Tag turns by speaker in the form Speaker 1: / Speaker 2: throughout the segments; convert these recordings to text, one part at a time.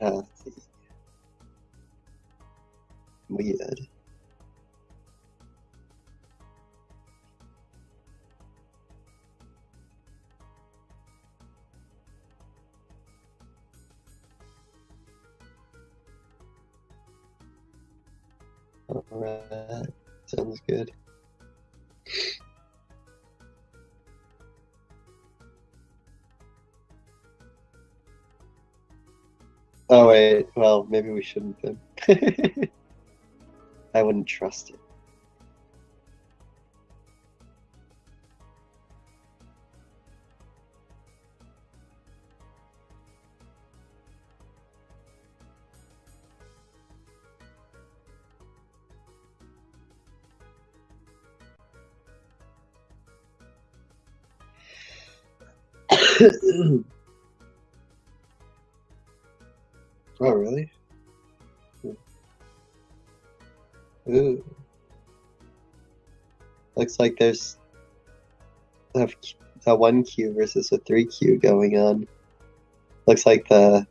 Speaker 1: Uh, weird. Alright, sounds good. Oh wait, well maybe we shouldn't then. I wouldn't trust it. Ooh. Looks like there's a, a 1Q versus a 3Q going on. Looks like the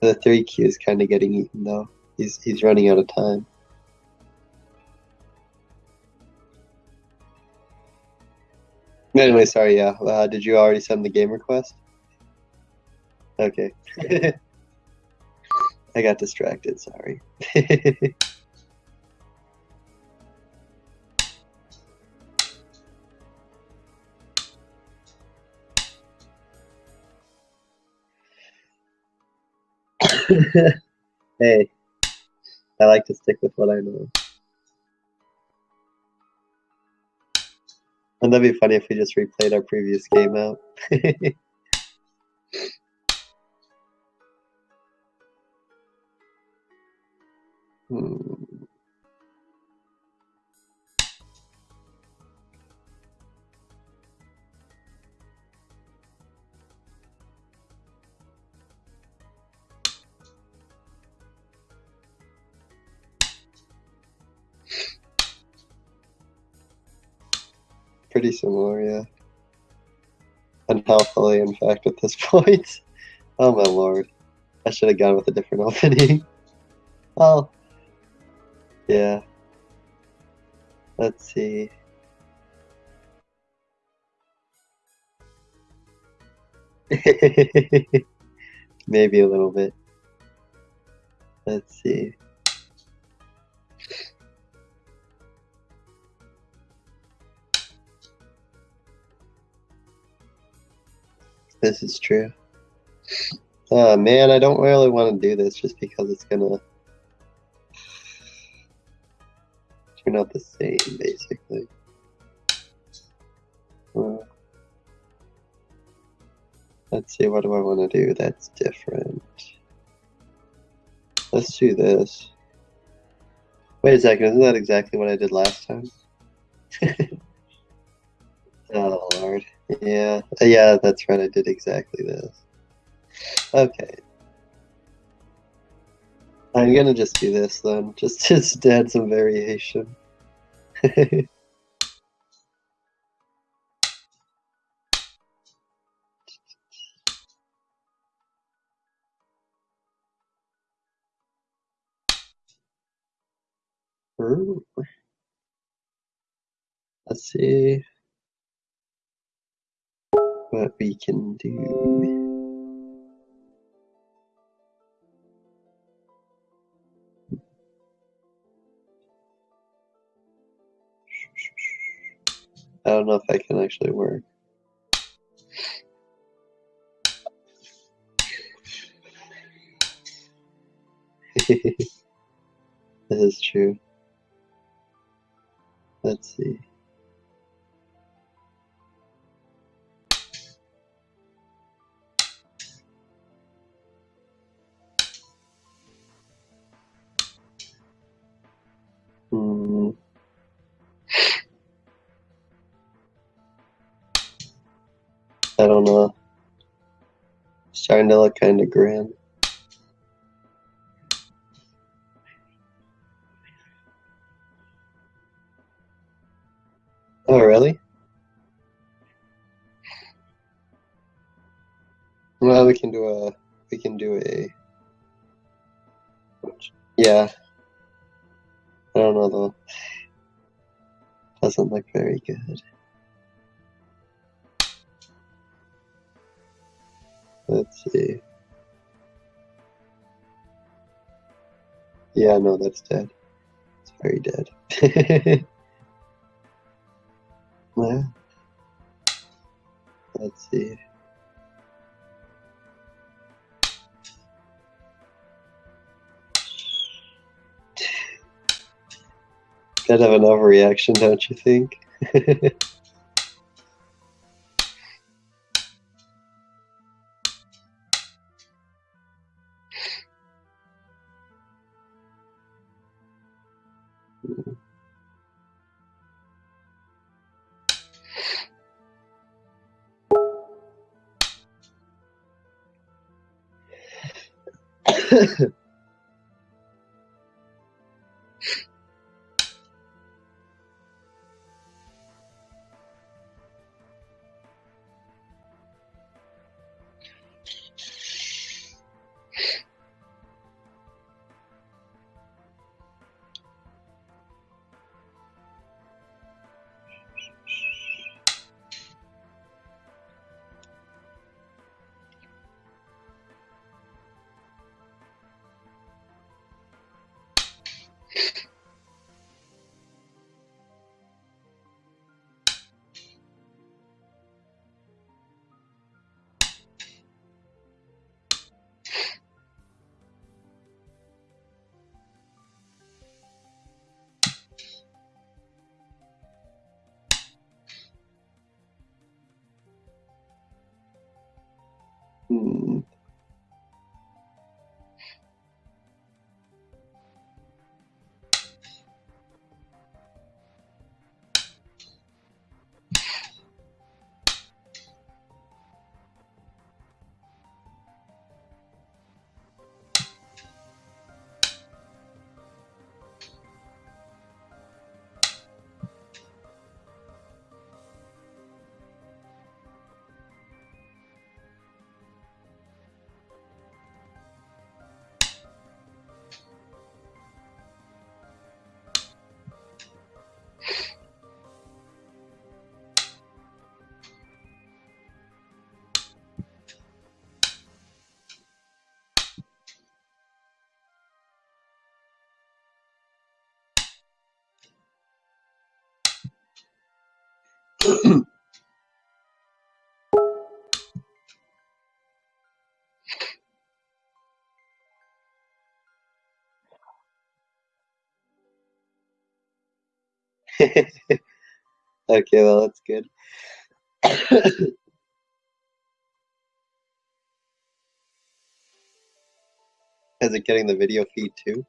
Speaker 1: the 3Q is kind of getting eaten though. He's he's running out of time. Anyway, sorry. Yeah, uh, did you already send the game request? Okay. I got distracted. Sorry. hey, I like to stick with what I know. And that'd be funny if we just replayed our previous game out. hmm. Pretty similar, yeah. Unhealthily, in fact, at this point. Oh my lord. I should have gone with a different opening. Well, yeah. Let's see. Maybe a little bit. Let's see. This is true. Oh man, I don't really want to do this just because it's gonna turn out the same, basically. Uh, let's see, what do I want to do that's different? Let's do this. Wait a second, isn't that exactly what I did last time? oh lord. Yeah, yeah, that's right. I did exactly this. Okay. I'm gonna just do this then, just just to add some variation. Let's see what we can do. I don't know if I can actually work. this is true. Let's see. It's starting to look kind of grim. Oh, really? Well, we can do a we can do a Yeah. I don't know though. Doesn't look very good. Let's see. Yeah, no, that's dead. It's very dead. yeah. Let's see. Kind have an overreaction, don't you think? フフフフ。Hmm. okay, well, that's good. Is it getting the video feed too?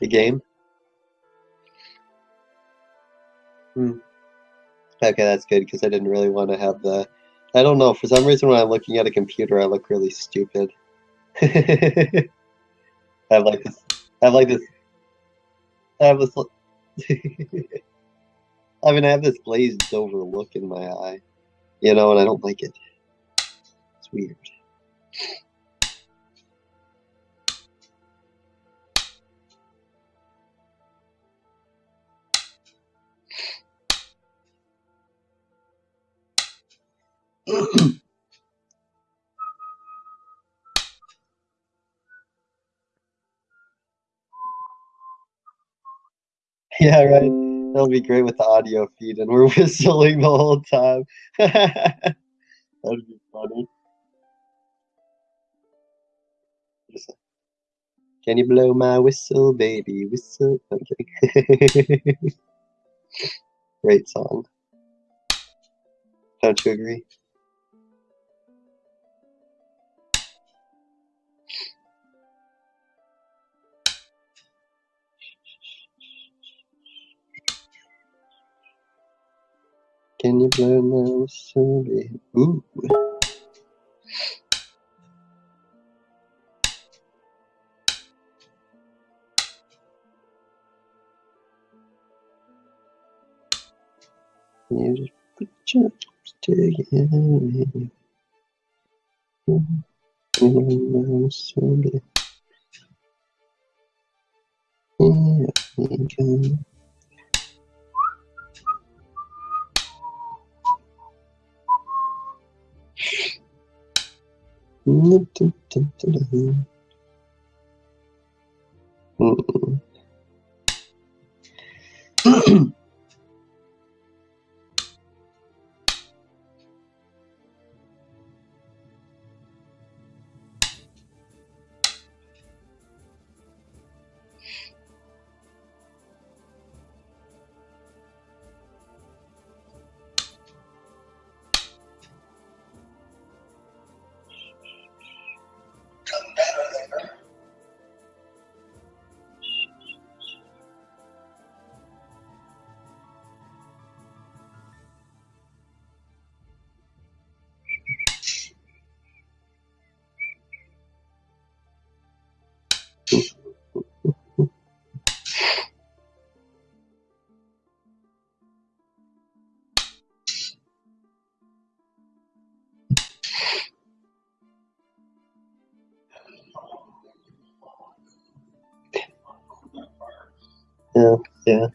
Speaker 1: The game? Hmm. Okay, that's good because I didn't really want to have the. I don't know. For some reason, when I'm looking at a computer, I look really stupid. I have like this. I have like this. I have this. I mean, I have this glazed over look in my eye, you know, and I don't like it. It's weird. Yeah, right. That'll be great with the audio feed, and we're whistling the whole time. That'd be funny. Can you blow my whistle, baby? Whistle. I'm. Great song. Don't you agree? Can you play now, Sully? Ooh. You just put your stick in me. Can Sully? Yeah, you can. Mm, Yeah.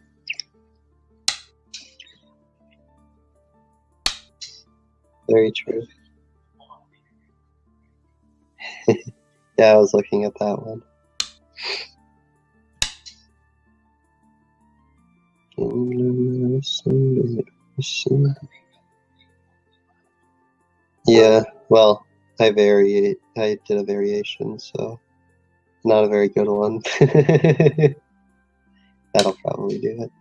Speaker 1: Very true. Yeah, I was looking at that one. Yeah, well, I vary. I did a variation, so not a very good one. That'll probably do it.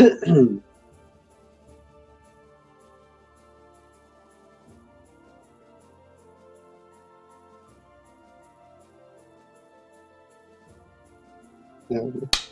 Speaker 1: Yeah.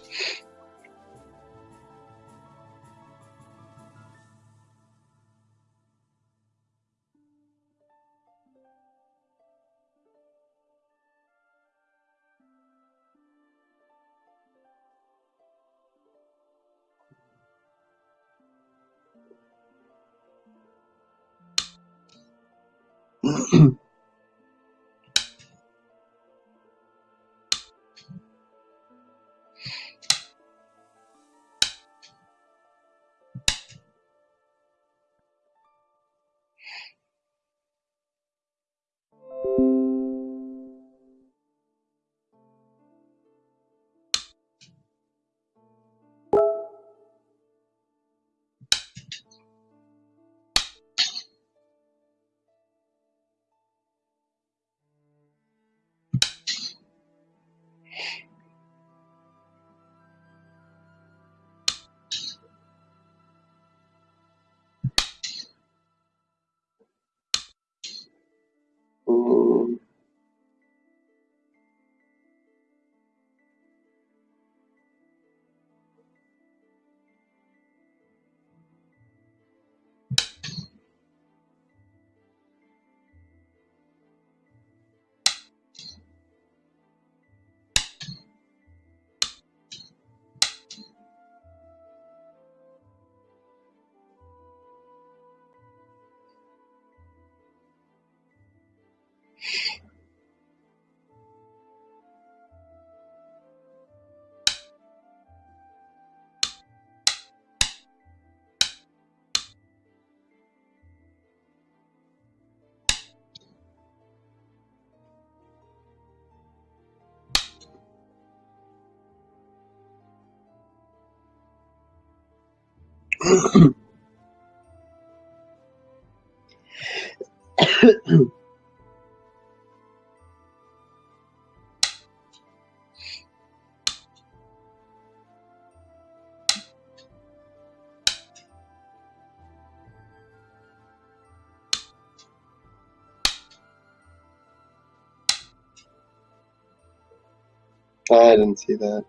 Speaker 1: I didn't see that.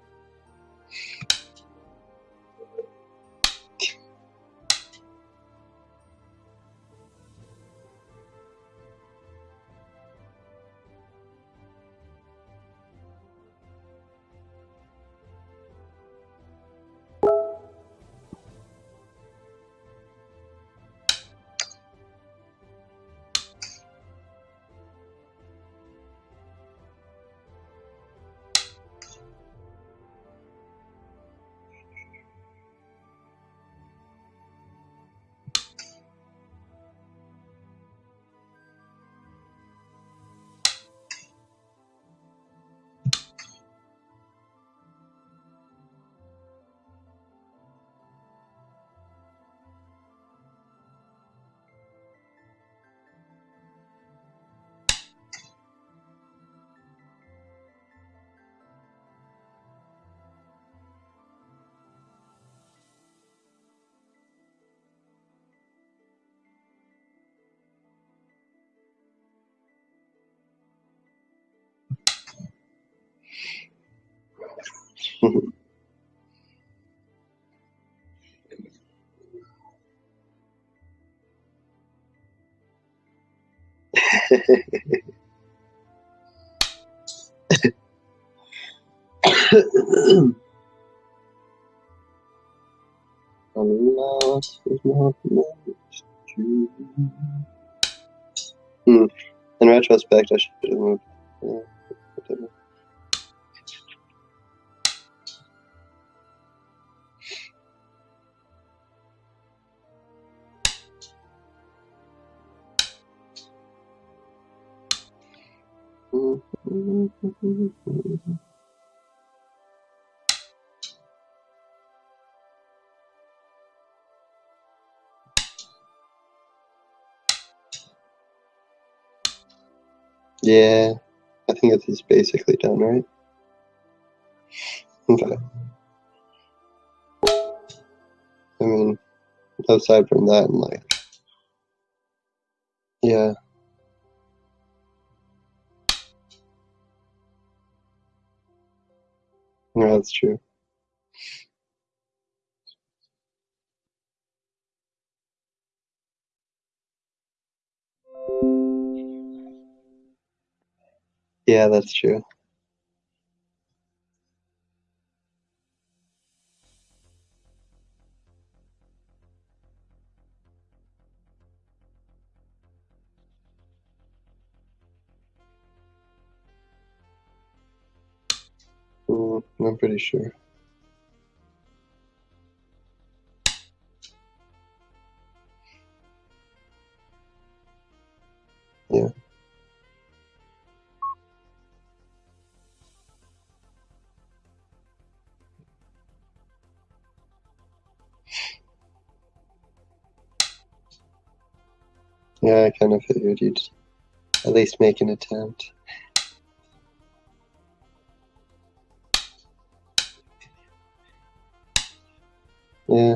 Speaker 1: Hmm. In retrospect, I should have moved. Yeah, Yeah, I think it is basically done, right? Okay. I mean, aside from that, and like, yeah. Yeah, that's true. Yeah, that's true. Mm, I'm pretty sure. Yeah. Yeah, I kind of figured you'd at least make an attempt. Yeah.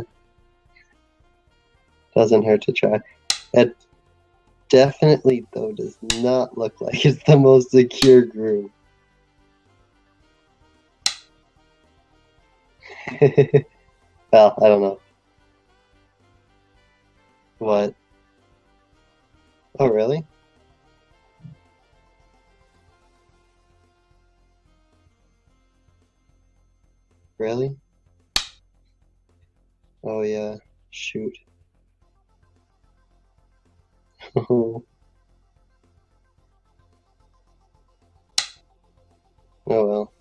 Speaker 1: Doesn't hurt to try. It definitely, though, does not look like it's the most secure groove. well, I don't know. What? Oh, really? Really? Oh, yeah. Shoot. Oh well.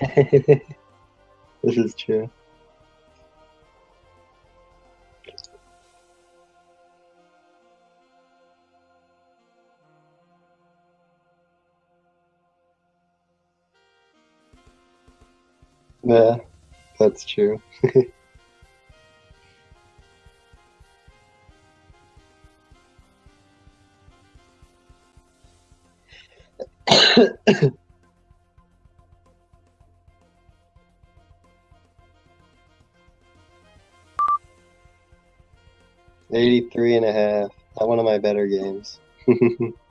Speaker 1: this is true. Yeah, that's true. Eighty-three and a half. Not one of my better games.